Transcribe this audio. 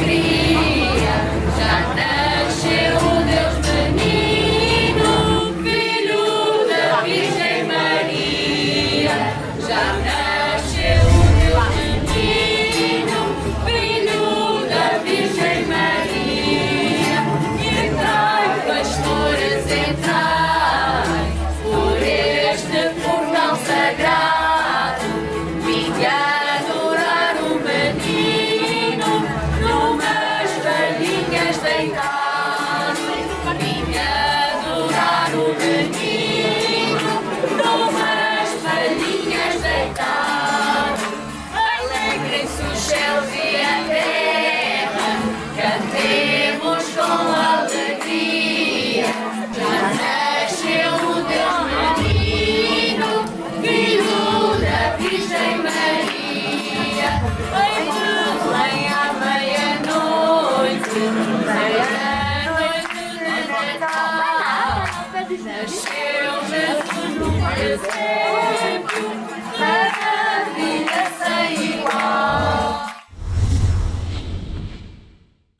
Cria, Já nasceu Deus menino, filho da Virgem Maria. Já. aceitar, vim adorar o Rei. Deus, Jesus,